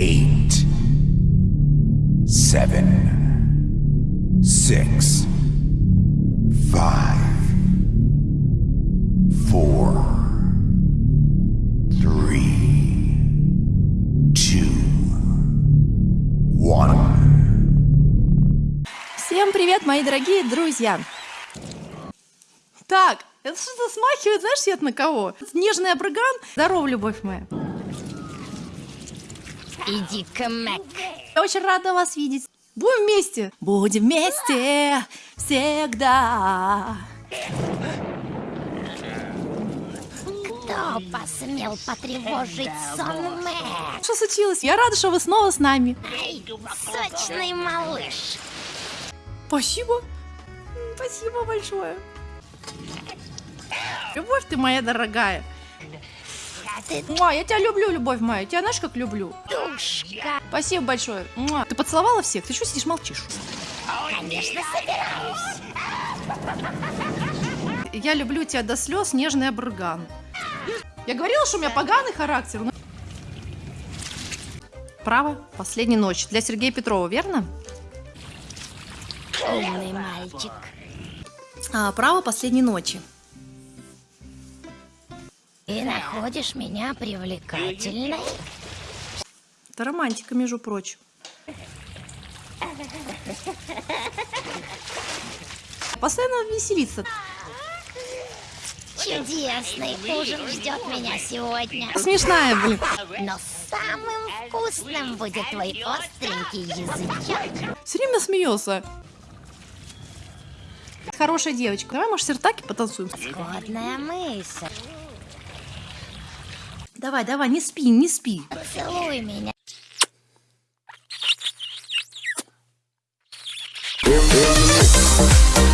eight, seven, six, five, four, three, two, one. Всем привет, мои дорогие друзья! Так, это что-то смахивает, знаешь, я на кого? Нежный абраган. Здорово, любовь моя. Иди-ка, Мэг. Я очень рада вас видеть. Будем вместе. Будем вместе всегда. Кто посмел потревожить сон Мэг? Что случилось? Я рада, что вы снова с нами. Эй, сочный малыш. Спасибо. Спасибо большое. Любовь ты моя дорогая. Ты Муа, я тебя люблю, любовь моя. Я тебя знаешь, как люблю? душка. Спасибо большое. Муа. Ты поцеловала всех? Ты что сидишь, молчишь? Конечно, собираюсь. Я люблю тебя до слез, нежный абраган. Я говорила, что у меня поганый характер. но- Право, последняя ночь. Для Сергея Петрова, верно? Умный мальчик. А, право последней ночи. Ты находишь меня привлекательной? Это романтика, между прочим. Постоянно веселиться. Чудесный ужин ждет меня сегодня. Смешная, блин. Но самым вкусным будет твой остренький язычок. Все время смеется. Хорошая девочка. Давай, может, сертаки потанцуем? Годная мысль. Давай, давай, не спи, не спи. Целуй меня. Mix.